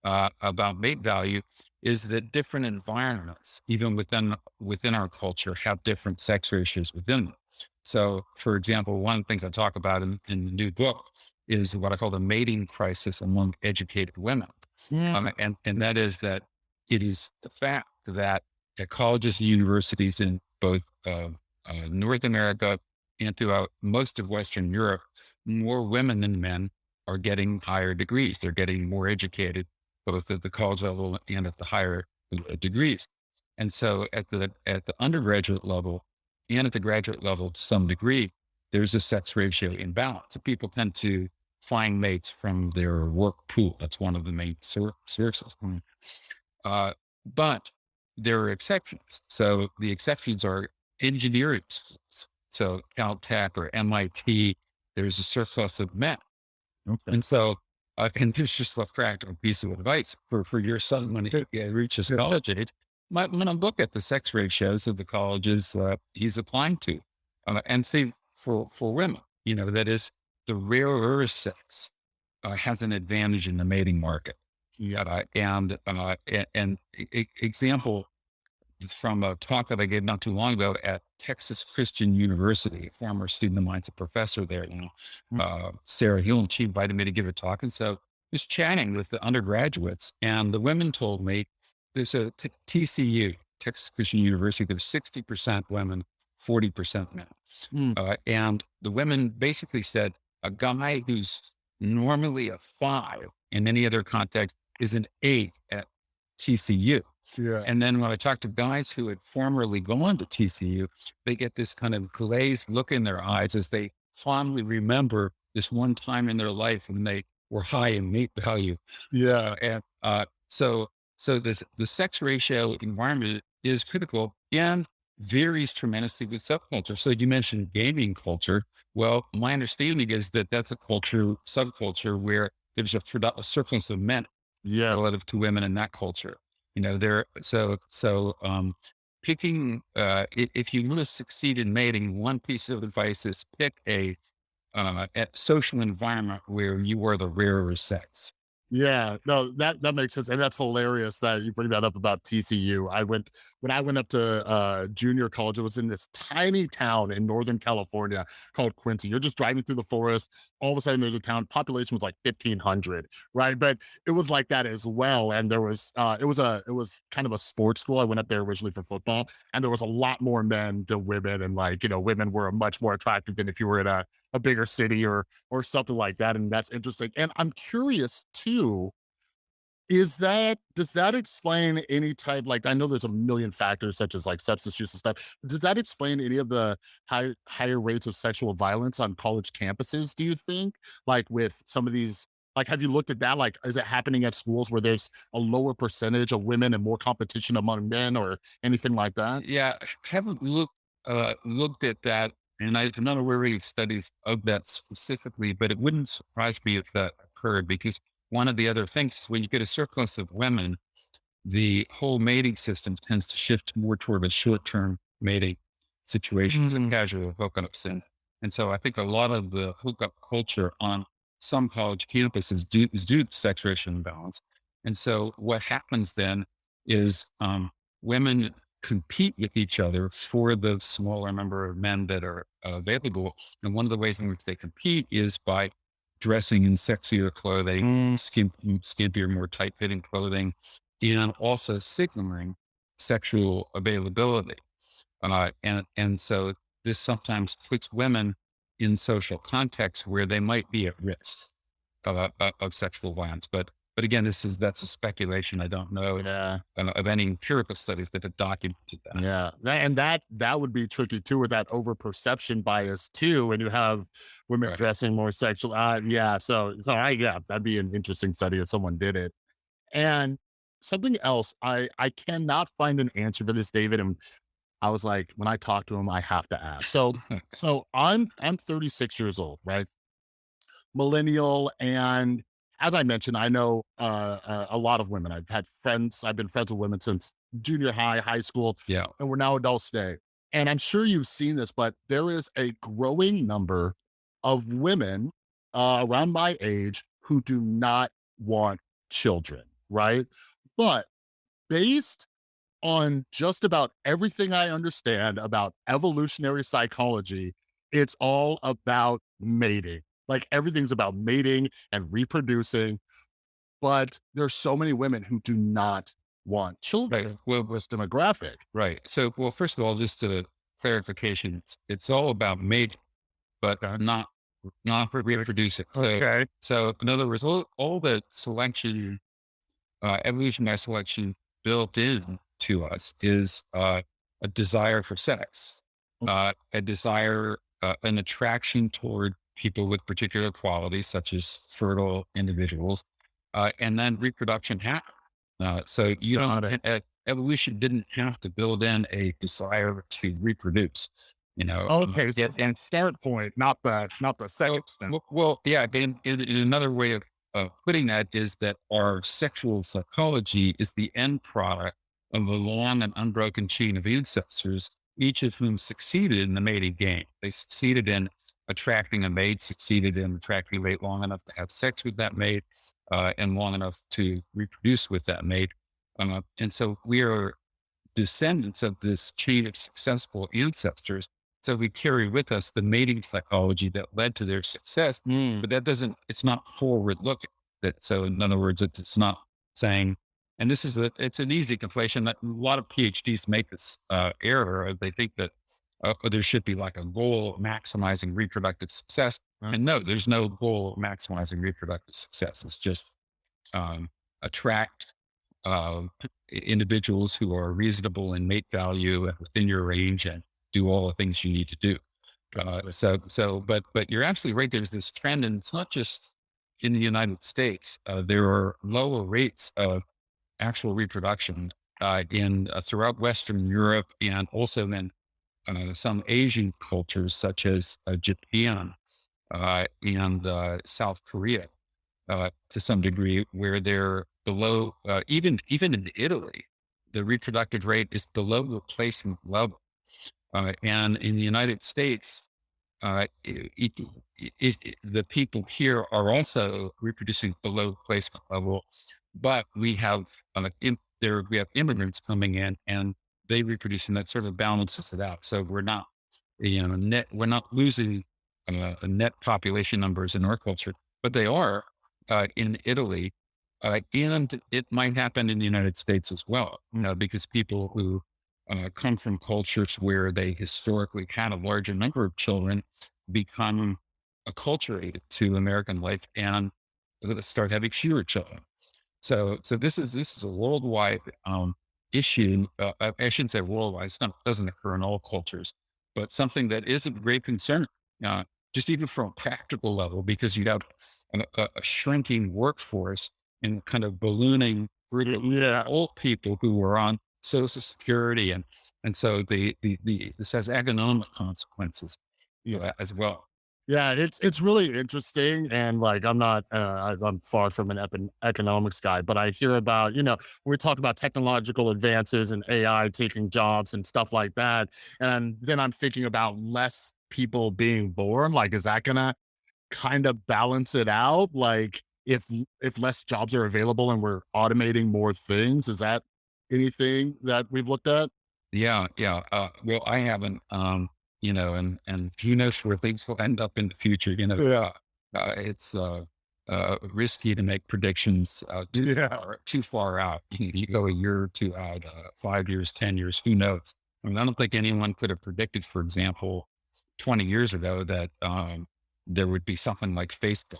uh, about mate value is that different environments, even within within our culture, have different sex ratios within them. So, for example, one of the things I talk about in, in the new book is what I call the mating crisis among educated women. Mm. Um, and, and that is that it is the fact that at colleges and universities in both uh, uh, North America and throughout most of Western Europe, more women than men are getting higher degrees. They're getting more educated, both at the college level and at the higher uh, degrees. And so at the at the undergraduate level and at the graduate level to some degree, there's a sex ratio imbalance. So people tend to find mates from their work pool. That's one of the main sources. Uh, but there are exceptions. So the exceptions are engineering schools. So Caltech or MIT, there's a surplus of men. Okay. And so, uh, and here's just a practical piece of advice for, for your son when he uh, reaches college age. Might want to look at the sex ratios of the colleges uh, he's applying to, uh, and see for for women, you know, that is the rarer sex uh, has an advantage in the mating market. Yeah. Uh, and uh, and e- example from a talk that I gave not too long ago at Texas Christian University. A former student of mine's a professor there now, Hmm. uh, Sarah and she invited me to give a talk. And so I was chatting with the undergraduates, and the women told me there's a t- TCU, Texas Christian University, there's 60% women, 40% men. Mm. Uh, and the women basically said a guy who's normally a five in any other context is an eight at TCU. Yeah. And then when I talk to guys who had formerly gone to TCU, they get this kind of glazed look in their eyes as they fondly remember this one time in their life when they were high in mate value. Yeah. And uh, so, So the, the sex ratio environment is critical and varies tremendously with subculture. So you mentioned gaming culture. Well, my understanding is that that's a culture, subculture where there's a, a surplus of men Yeah. relative to women in that culture. You know, there, so, so, um, picking, uh, if you want to succeed in mating, one piece of advice is pick a, uh, a social environment where you are the rarer sex. Yeah, no, that that makes sense, and that's hilarious that you bring that up about TCU. I went when I went up to uh, junior college. It was in this tiny town in Northern California called Quincy. You're just driving through the forest. All of a sudden, there's a town. Population was like 1,500, right? But it was like that as well. And there was uh, it was a it was kind of a sports school. I went up there originally for football, and there was a lot more men than women, and like you know, women were much more attractive than if you were in a a bigger city or or something like that. And that's interesting. And I'm curious too, is that does that explain any type like I know there's a million factors such as like substance use and stuff. Does that explain any of the high higher rates of sexual violence on college campuses, do you think? Like with some of these like have you looked at that? Like is it happening at schools where there's a lower percentage of women and more competition among men or anything like that? Yeah, I haven't looked uh, looked at that, and I'm not aware of any studies of that specifically, but it wouldn't surprise me if that occurred because one of the other things is when you get a surplus of women, the whole mating system tends to shift more toward a short-term mating situations and Mm. casual hookups. And, and so I think a lot of the hookup culture on some college campuses due, is due to sex ratio imbalance. And so what happens then is um, women compete with each other for the smaller number of men that are available. And one of the ways in which they compete is by dressing in sexier clothing, Mm, skimp, skimpier, more tight fitting clothing, and also signaling sexual availability. Uh, and, and so this sometimes puts women in social contexts where they might be at risk of, uh, of of sexual violence. But, but again, this is, that's a speculation. I don't know yeah. uh, of any empirical studies that have documented that. Yeah, and that that would be tricky too with that over perception bias too, when you have women Right. dressing more sexual. Uh, yeah, so so I yeah, that'd be an interesting study if someone did it. And something else, I I cannot find an answer for this, David. And I was like, when I talk to him, I have to ask. So so I'm I'm 36 years old, right? Millennial, and as I mentioned, I know uh, a, a lot of women. I've had friends. I've been friends with women since junior high, high school yeah. and we're now adults today. And I'm sure you've seen this, but there is a growing number of women uh, around my age who do not want children, right? But based on just about everything I understand about evolutionary psychology, it's all about mating. Like everything's about mating and reproducing. But there's so many women who do not want children Right. Well, this demographic. right. So, well, first of all, just a clarification, it's, it's all about mating, but not, not for reproducing. So, so in other words, all, all the selection, uh, evolutionary selection built in to us is, uh, a desire for sex, Mm. uh, a desire, uh, an attraction toward people with particular qualities, such as fertile individuals, uh, and then reproduction happens. Uh, so you don't, uh, evolution didn't have to build in a desire to reproduce, you know. Okay, so yes, and start point, not the not the sex. well, well, yeah. In, in, in another way of, of putting that is that our sexual psychology is the end product of a long and unbroken chain of ancestors, each of whom succeeded in the mating game. They succeeded in attracting a mate, succeeded in attracting a mate long enough to have sex with that mate, uh, and long enough to reproduce with that mate. Uh, and so we are descendants of this chain of successful ancestors. So we carry with us the mating psychology that led to their success, Mm, but that doesn't, it's not forward looking. That so in other words, it's, it's not saying, and this is a, it's an easy conflation that a lot of PhDs make this uh, error. They think that uh, there should be like a goal of maximizing reproductive success. Right. And no, there's no goal of maximizing reproductive success. It's just um, attract uh, individuals who are reasonable in mate value and within your range and do all the things you need to do. Uh, so, so, but, but you're absolutely right. There's this trend, and it's not just in the United States. Uh, there are lower rates of actual reproduction uh, in uh, throughout Western Europe and also in uh, some Asian cultures such as uh, Japan uh, and uh, South Korea to some degree, where they're below even even in Italy, the reproductive rate is below replacement level, and in the United States, it, it, it, the people here are also reproducing below replacement level, but we have in, there we have immigrants coming in and they reproduce and that sort of balances it out. So we're not, you know, net, we're not losing uh, net population numbers in our culture, but they are uh, in Italy. Uh, and it might happen in the United States as well, you know, because people who uh, come from cultures where they historically had a larger number of children become acculturated to American life and start having fewer children. So, so this is this is a worldwide um, issue. Uh, I shouldn't say worldwide; it doesn't occur in all cultures, but something that is a great concern, uh, just even from a practical level, because you have a, a shrinking workforce and kind of ballooning old people who were on Social Security, and and so the the, the this has economic consequences, you know, as well. Yeah, it's it's really interesting, and like I'm not, uh, I'm far from an ep- economics guy, but I hear about, you know, we talk about technological advances and AI taking jobs and stuff like that, and then I'm thinking about less people being born. Like, is that gonna kind of balance it out? Like, if if less jobs are available and we're automating more things, is that anything that we've looked at? Yeah, yeah. Uh, well, I haven't. Um, you know, and, and who knows where things will end up in the future, you know, yeah. Uh, it's, uh, uh, risky to make predictions, uh, too, yeah. far, too far out. You, you, go a year or two out, uh, five years, 10 years, who knows? I mean, I don't think anyone could have predicted, for example, 20 years ago that, um, there would be something like Facebook,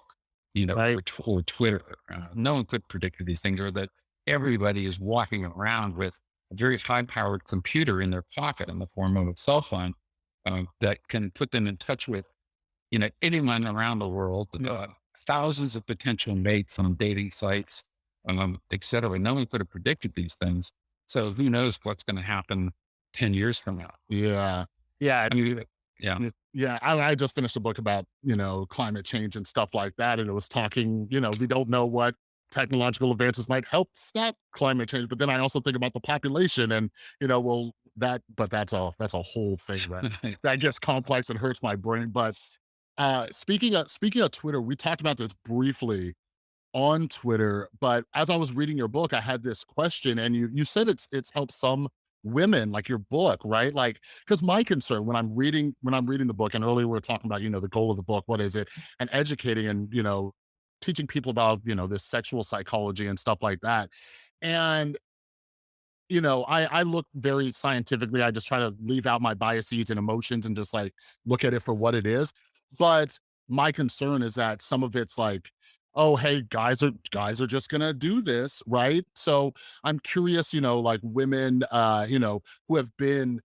you know, right. or, or, Twitter. Uh, no one could predict these things or that everybody is walking around with a very high powered computer in their pocket in the form of a cell phone uh, that can put them in touch with, you know, anyone around the world, uh, thousands of potential mates on dating sites, um, et cetera. No one could have predicted these things. So who knows what's going to happen 10 years from now? Yeah. Yeah. I mean, yeah. Yeah. I, I just finished a book about, you know, climate change and stuff like that. And it was talking, you know, we don't know what technological advances might help stop climate change. But then I also think about the population and, you know, well, that, but that's a, that's a whole thing that, that gets complex and hurts my brain. But uh, speaking of, speaking of Twitter, we talked about this briefly on Twitter, but as I was reading your book, I had this question and you, you said it's, it's helped some women like your book right like because my concern when i'm reading when i'm reading the book and earlier we were talking about you know the goal of the book what is it and educating and you know teaching people about, you know, this sexual psychology and stuff like that. And, you know, I, I look very scientifically. I just try to leave out my biases and emotions and just like look at it for what it is. But my concern is that some of it's like, oh, hey, guys are guys are just gonna do this, right? So I'm curious, you know, like women, uh, you know, who have been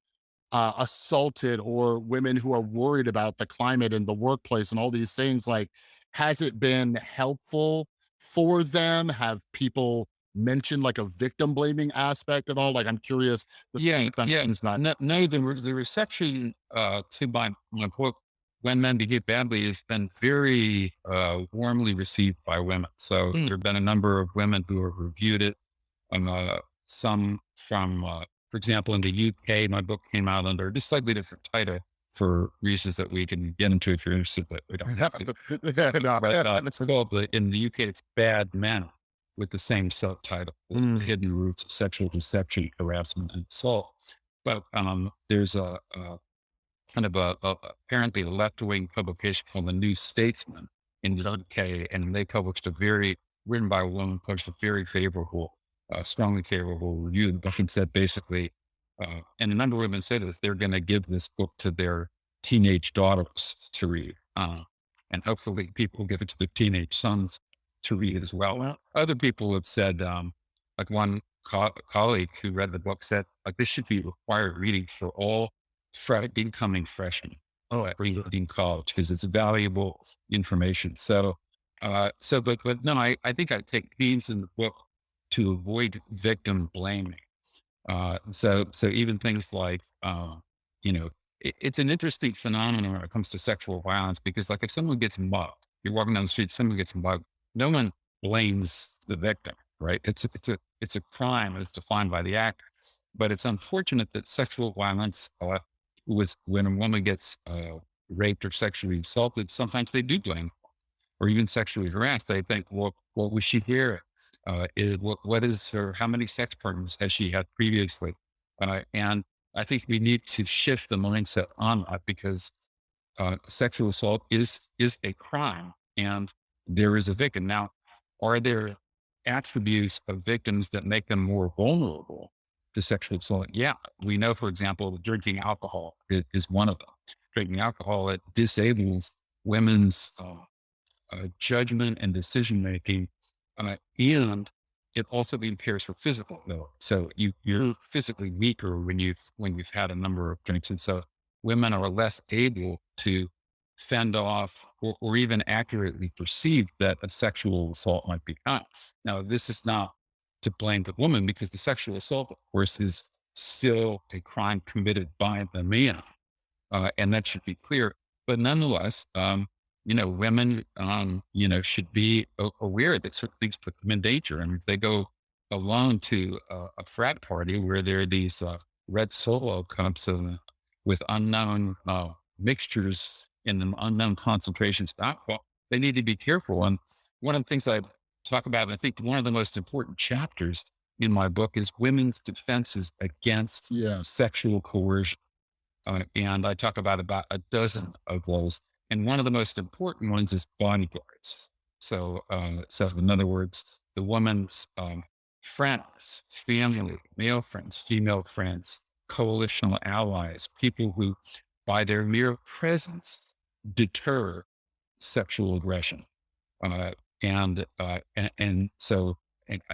uh, assaulted or women who are worried about the climate and the workplace and all these things like has it been helpful for them have people mentioned like a victim blaming aspect at all? Like i'm curious yeah yeah. not no, no the, the reception uh to my, my book when men behave badly has been very uh warmly received by women. So hmm. there have been a number of women who have reviewed it. Um, uh, some from uh, for example, in the UK, my book came out under a slightly different title for reasons that we can get into if you're interested, but we don't have to. but, uh, it's called, in the UK, it's Bad Men with the same subtitle, mm. Hidden Roots of Sexual Deception, Harassment, and Assault. But um, there's a, a, kind of a, a apparently left-wing publication called The New Statesman in the UK, and they published a very, written by a woman, published a very favorable uh, strongly favorable review. The book and said basically, uh, and a number of women said this, they're going to give this book to their teenage daughters to read. Uh, and hopefully people give it to their teenage sons to read as well. well other people have said, um, like one co- colleague who read the book said, like this should be required reading for all fre- incoming freshmen. Oh, at reading college because it's valuable information. So, uh, so, but, but no, I, I think I take themes in the book to avoid victim blaming. Uh, so, so even things like, uh, you know, it, it's an interesting phenomenon when it comes to sexual violence because, like, if someone gets mugged, you're walking down the street, someone gets mugged, no one blames the victim, right? It's a, it's a it's a crime that's defined by the act, but it's unfortunate that sexual violence uh, was when a woman gets uh, raped or sexually assaulted, sometimes they do blame or even sexually harassed. They think, well, what was she here? Uh, is, what, what is her, how many sex partners has she had previously? Uh, and I think we need to shift the mindset on that because uh, sexual assault is, is a crime and there is a victim. Now, are there attributes of victims that make them more vulnerable to sexual assault? Yeah. We know, for example, drinking alcohol is, is one of them. Drinking alcohol, it disables women's uh, uh, judgment and decision making. Uh, and it also impairs her physical health. So you, you're physically weaker when you've, when you've had a number of drinks. And so women are less able to fend off or, or, even accurately perceive that a sexual assault might be done. Now, this is not to blame the woman because the sexual assault, of course, is still a crime committed by the man. Uh, and that should be clear. But nonetheless, um, you know, women, um, you know, should be aware that certain things put them in danger. And if they go alone to a, a frat party where there are these uh, red solo cups of, with unknown uh, mixtures in them, unknown concentrations of alcohol, they need to be careful. And one of the things I talk about, I think one of the most important chapters in my book is women's defenses against yeah. sexual coercion. Uh, and I talk about about a dozen of those. And one of the most important ones is bodyguards. So, uh, so in other words, the woman's um, friends, family, male friends, female friends, coalitional allies, people who, by their mere presence, deter sexual aggression. Uh, and, uh, and, and so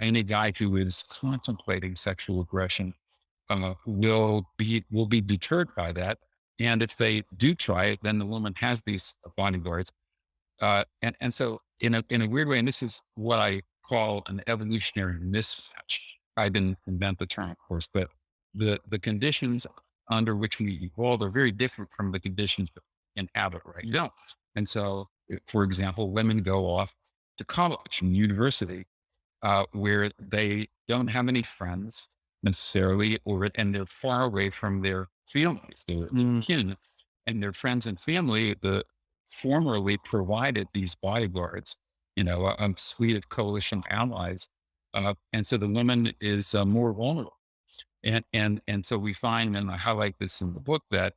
any guy who is contemplating sexual aggression uh, will be will be deterred by that and if they do try it, then the woman has these bodyguards. Uh, and, and so in a, in a weird way, and this is what I call an evolutionary mismatch. I didn't invent the term, of course, but the, the conditions under which we evolved are very different from the conditions in inhabit right now. And so, for example, women go off to college and university uh, where they don't have any friends necessarily, or and they're far away from their families, their mm. kin, and their friends and family. The formerly provided these bodyguards, you know, a, a suite of coalition allies, uh, and so the woman is uh, more vulnerable. And and and so we find, and I highlight this in the book, that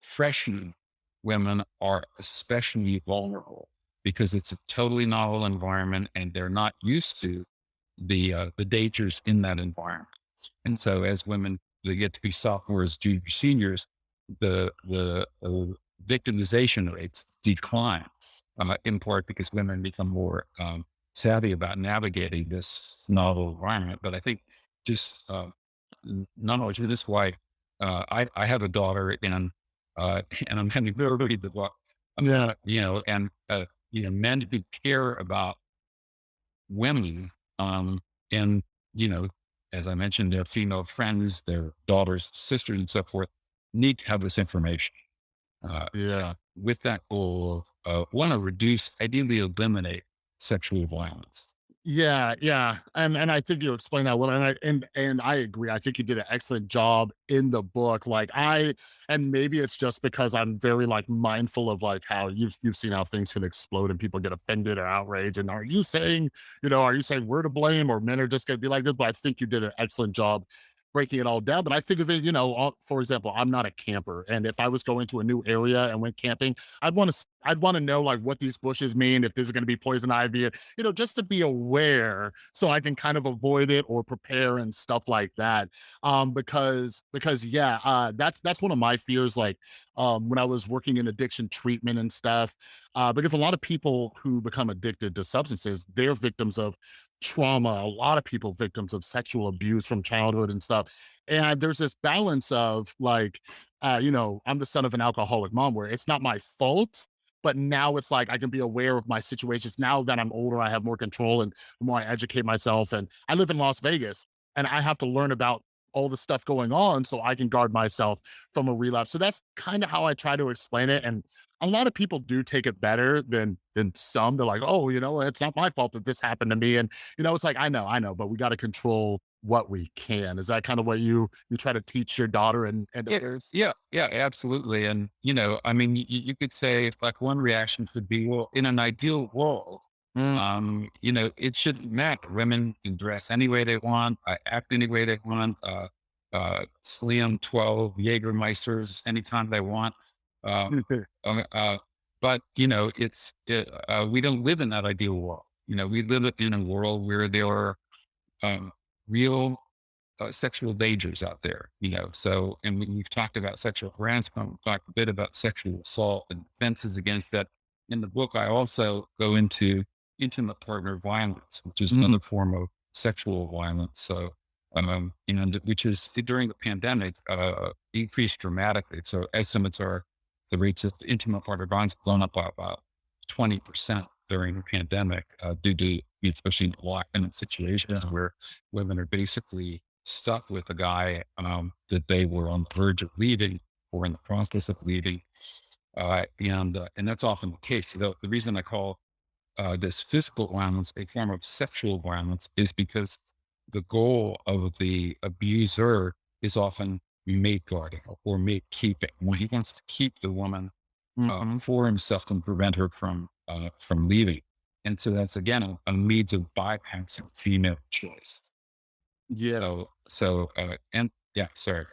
freshman women are especially vulnerable because it's a totally novel environment and they're not used to the uh, the dangers in that environment. And so as women, they get to be sophomores, juniors, seniors, the, the uh, victimization rates decline, uh, in part because women become more um, savvy about navigating this novel environment. But I think just uh, not only this is why uh, I, I have a daughter and uh, and I'm having to read the book. Yeah, you know, and uh, you know, men who care about women um, and you know as I mentioned, their female friends, their daughters, sisters, and so forth need to have this information. Uh, yeah. With that goal of uh, want to reduce, ideally eliminate sexual violence. Yeah, yeah, and and I think you explained that well, and I and and I agree. I think you did an excellent job in the book. Like I, and maybe it's just because I'm very like mindful of like how you've you've seen how things can explode and people get offended or outraged. And are you saying, you know, are you saying we're to blame or men are just going to be like this? But I think you did an excellent job breaking it all down. But I think of it, you know, for example, I'm not a camper. And if I was going to a new area and went camping, I'd want to, I'd want to know like what these bushes mean, if there's going to be poison ivy, you know, just to be aware so I can kind of avoid it or prepare and stuff like that. Um, because, because yeah, uh, that's, that's one of my fears. Like, um, when I was working in addiction treatment and stuff, uh, because a lot of people who become addicted to substances, they're victims of trauma, a lot of people victims of sexual abuse from childhood and stuff. And there's this balance of like, uh, you know, I'm the son of an alcoholic mom where it's not my fault, but now it's like I can be aware of my situations. Now that I'm older, I have more control and the more I educate myself. And I live in Las Vegas and I have to learn about all the stuff going on so I can guard myself from a relapse. So that's kind of how I try to explain it. And a lot of people do take it better than than some. They're like, oh, you know, it's not my fault that this happened to me. And you know, it's like, I know, I know, but we got to control what we can. Is that kind of what you you try to teach your daughter and, and Yeah, others? yeah, yeah, absolutely. And you know, I mean, you, you could say like one reaction could be, well, in an ideal world, Mm, um, you know, it shouldn't matter. Women can dress any way they want, uh, act any way they want, uh, uh, slim 12 Jägermeisters anytime they want. Uh, uh, uh, but you know, it's, uh, uh, we don't live in that ideal world. You know, we live in a world where there are, um, real uh, sexual dangers out there, you know. So, and we, we've talked about sexual harassment, we've talked a bit about sexual assault and defenses against that. In the book, I also go into intimate partner violence, which is mm, another form of sexual violence. So, um, and which is during the pandemic uh, increased dramatically. So, estimates are the rates of intimate partner violence blown up by about twenty percent during the pandemic uh, due to especially in lockdown situations where women are basically stuck with a guy um, that they were on the verge of leaving or in the process of leaving. Uh, and uh, and that's often the case. The, the reason I call uh, this physical violence a form of sexual violence is because the goal of the abuser is often mate guarding or mate keeping. When he wants to keep the woman uh, mhm. for himself and prevent her from uh, from leaving. And so that's again a, a means of bypassing female choice. Yeah. So, so, uh, and yeah, sorry.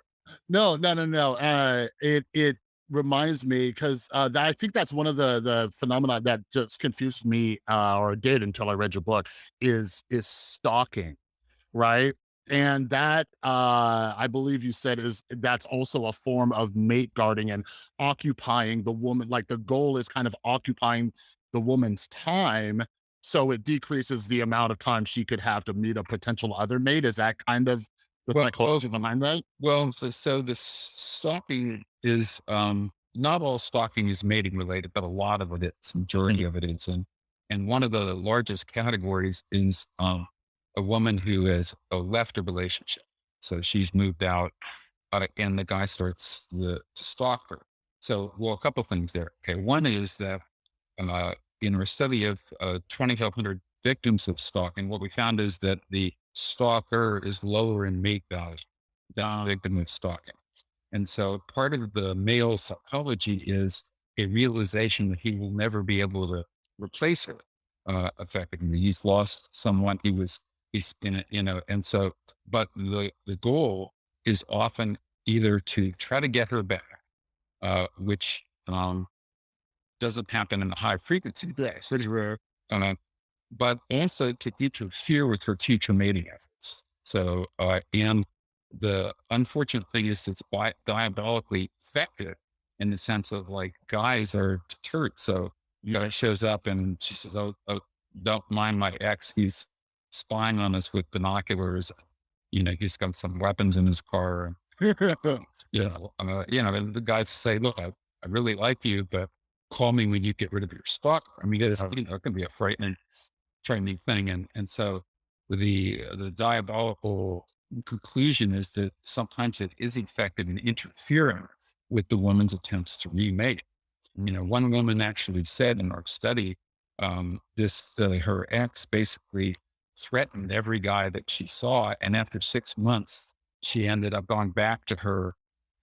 No, no, no, no. Uh, it it reminds me because uh, I think that's one of the the phenomena that just confused me, uh, or did until I read your book. Is is stalking, right? And that uh, I believe you said is that's also a form of mate guarding and occupying the woman. Like the goal is kind of occupying the woman's time, so it decreases the amount of time she could have to meet a potential other mate. Is that kind of the Well, well, psychology behind that? well, so, so this stalking is, um, not all stalking is mating related, but a lot of it is, majority of it is. And, and one of the largest categories is, um, a woman who has uh, left a relationship. So she's moved out uh, and the guy starts the, to stalk her. So, well, a couple things there. Okay. One is that uh, in our study of uh, 2,500 victims of stalking, what we found is that the stalker is lower in mate value than the victim of stalking. And so part of the male psychology is a realization that he will never be able to replace her uh, effectively. He's lost someone he was, he's in you know, and so, but the, the goal is often either to try to get her back, uh, which um, doesn't happen in the high frequency days, rare. uh, but also to interfere with her future mating efforts. So, uh, and the unfortunate thing is it's bi- diabolically effective in the sense of like guys are deterred. So, you guy shows up and she says, oh, oh, don't mind my ex. He's spying on us with binoculars. You know, he's got some weapons in his car. You know, uh, you know, and the guys say, look, I, I really like you, but call me when you get rid of your stock. I mean, it's, you know, it can be a frightening, frightening thing. And, and so the, uh, the diabolical conclusion is that sometimes it is effective in interfering with the woman's attempts to remate. You know, one woman actually said in our study, um, this, uh, her ex basically threatened every guy that she saw. And after six months, she ended up going back to her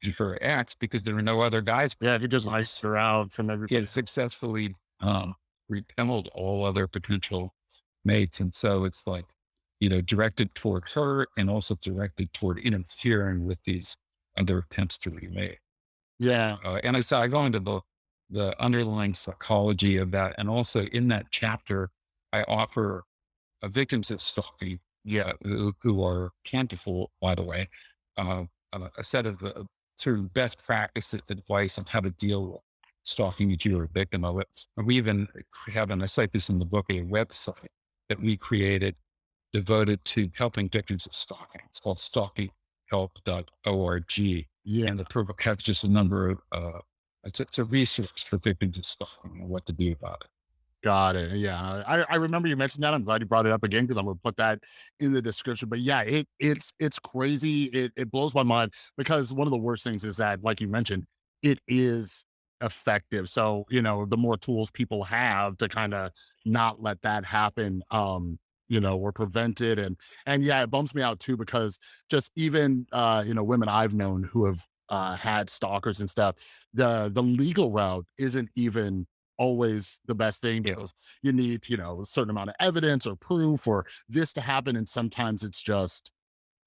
to her ex because there were no other guys. Yeah, he just iced her out from He everybody. had successfully um, repelled all other potential mates, and so it's like you know directed toward her and also directed toward interfering with these other attempts to remate. Yeah. Uh, and so I go into the the underlying psychology of that, and also in that chapter, I offer victims of stalking, yeah, who, who are plentiful, by the way, uh, uh, a set of uh, sort of best practice advice on how to deal with stalking if you're a victim of it. And we even have, and I cite this in the book, a website that we created devoted to helping victims of stalking. It's called stalkinghelp.org. Yeah. And the protocol has just a number of uh, It's, it's a resource for victims of stalking and what to do about it. Got it. Yeah, I, I remember you mentioned that. I'm glad you brought it up again because I'm gonna put that in the description. But yeah, it it's it's crazy. It it blows my mind because one of the worst things is that, like you mentioned, it is effective. So you know, the more tools people have to kind of not let that happen, um, you know, or prevent it. And and yeah, it bums me out too because just even uh, you know, women I've known who have uh had stalkers and stuff, the the legal route isn't even always the best thing because you need, you know, a certain amount of evidence or proof or this to happen. And sometimes it's just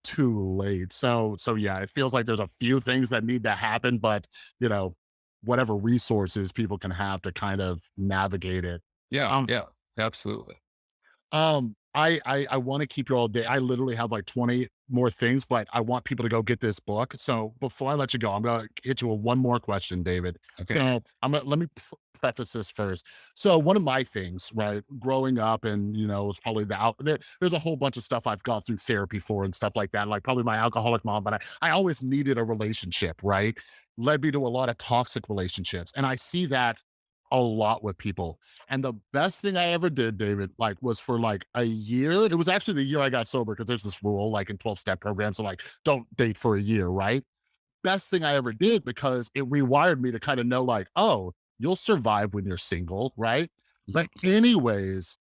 too late. So, so yeah, it feels like there's a few things that need to happen, but you know, whatever resources people can have to kind of navigate it. Yeah, Um, yeah, absolutely. um, I I, I want to keep you all day. I literally have like 20 more things, but I want people to go get this book. So before I let you go, I'm gonna hit you with one more question, David. Okay. So I'm gonna let me preface this first. So one of my things, right, growing up, and you know, it's probably the out there, there's a whole bunch of stuff I've gone through therapy for and stuff like that. Like probably my alcoholic mom, but I, I always needed a relationship, right? Led me to a lot of toxic relationships. And I see that a lot with people. And the best thing I ever did, David, like was for like a year. It was actually the year I got sober because there's this rule like in 12 step programs. So like don't date for a year, right? Best thing I ever did because it rewired me to kind of know like, oh, you'll survive when you're single, right? But anyways,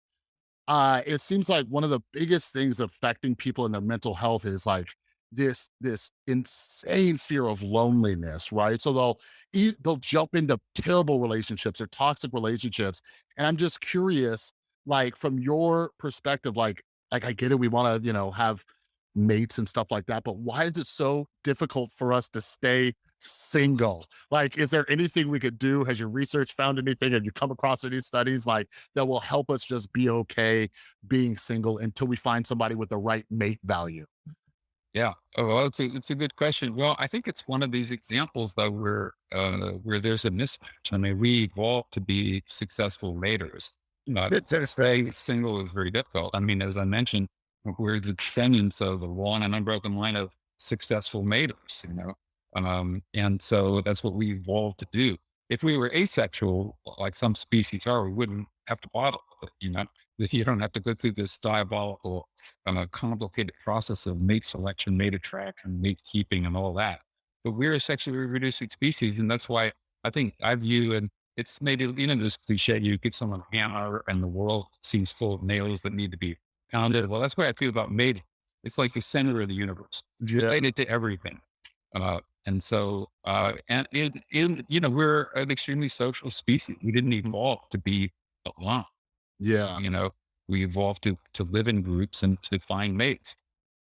uh, it seems like one of the biggest things affecting people in their mental health is like this this insane fear of loneliness, right? So they'll e- they'll jump into terrible relationships or toxic relationships, and I'm just curious, like from your perspective, like like I get it, we want to you know have mates and stuff like that, but why is it so difficult for us to stay single? Like, is there anything we could do? Has your research found anything? Have you come across any studies like that will help us just be okay being single until we find somebody with the right mate value? Yeah. Oh, well, it's a it's a good question. Well, I think it's one of these examples though where uh, where there's a mismatch. I mean, we evolved to be successful maters. Uh, to stay single is very difficult. I mean, as I mentioned, we're the descendants of a long and unbroken line of successful maters. You know, um, and so that's what we evolved to do. If we were asexual, like some species are, we wouldn't have to bother with it. You know, you don't have to go through this diabolical uh, complicated process of mate selection, mate attraction, mate keeping, and all that. But we're a sexually reproducing species, and that's why I think I view and it's maybe you know this cliche: you give someone a hammer, and the world seems full of nails that need to be pounded. Well, that's why I feel about mating. It's like the center of the universe, Yeah. related to everything. Uh, and so, uh, and in, in you know, we're an extremely social species. We didn't evolve to be alone. Yeah. You know, we evolved to to live in groups and to find mates.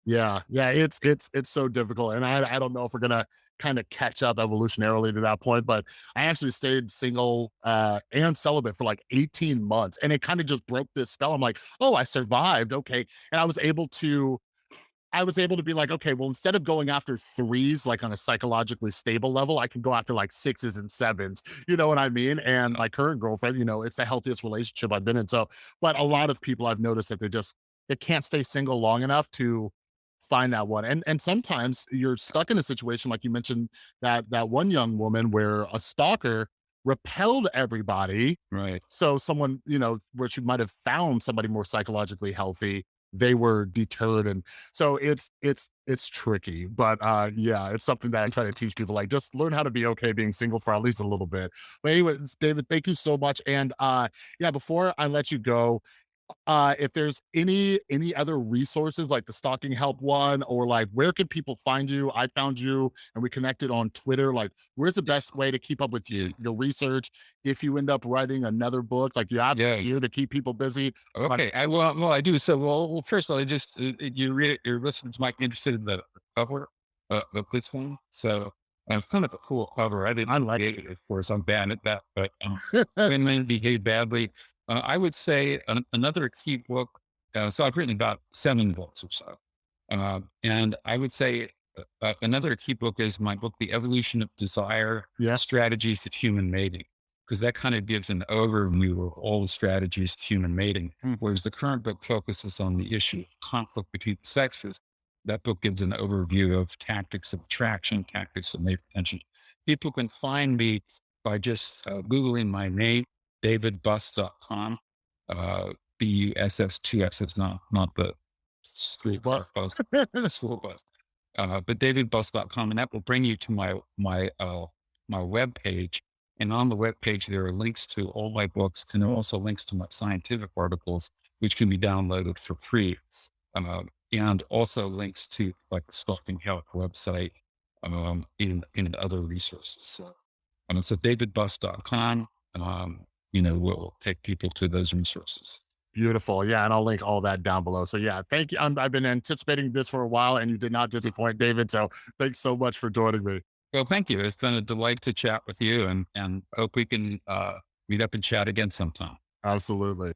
Yeah, yeah, it's it's it's so difficult, and I I don't know if we're gonna kind of catch up evolutionarily to that point, but I actually stayed single uh, and celibate for like 18 months, and it kind of just broke this spell. I'm like, oh, I survived, okay, and I was able to I was able to be like, okay, well, instead of going after threes, like on a psychologically stable level, I can go after like sixes and sevens. You know what I mean? And my current girlfriend, you know, it's the healthiest relationship I've been in. So, but a lot of people I've noticed that they just they can't stay single long enough to find that one. And and sometimes you're stuck in a situation like you mentioned that that one young woman where a stalker repelled everybody Right. so someone, you know, where she might have found somebody more psychologically healthy, they were deterred. And so it's it's it's tricky. But uh yeah, it's something that I try to teach people like just learn how to be okay being single for at least a little bit. But anyways, David, thank you so much. And uh yeah, before I let you go, uh if there's any any other resources like the stalking help one or like where can people find you i found you and we connected on twitter like where's the best way to keep up with you your research if you end up writing another book like you have Yeah. here to keep people busy but Okay. I well, well, I do. So, well, well first of all, I just uh, uh, you read. Your listeners might be interested in the cover uh, of this one. So, uh, it's kind of a cool cover. I didn't i like it, of course. I'm bad at that, but um, when men behave badly, uh, I would say an, another key book. Uh, so, I've written about seven books or so, uh, and I would say uh, uh, another key book is my book, The Evolution of Desire: yeah Strategies of Human Mating because that kind of gives an overview of all the strategies of human mating. Mm. Whereas the current book focuses on the issue of conflict between the sexes. That book gives an overview of tactics of attraction, tactics of mate retention. People can find me by just uh, Googling my name, davidbuss.com. Uh, B U S S two S is not, not the school Bus. bus, school bus. Uh, but davidbuss.com, and that will bring you to my, my, uh, my web page. And on the web page, there are links to all my books and there are also links to my scientific articles, which can be downloaded for free. Uh, and also links to like the Stalking Help website um, in, in other resources. So, um, so davidbuss.com, um, you know, will take people to those resources. Beautiful. Yeah. And I'll link all that down below. So, yeah, thank you. I'm, I've been anticipating this for a while and you did not disappoint, David. So, thanks so much for joining me. Well, thank you. It's been a delight to chat with you and, and hope we can uh, meet up and chat again sometime. Absolutely.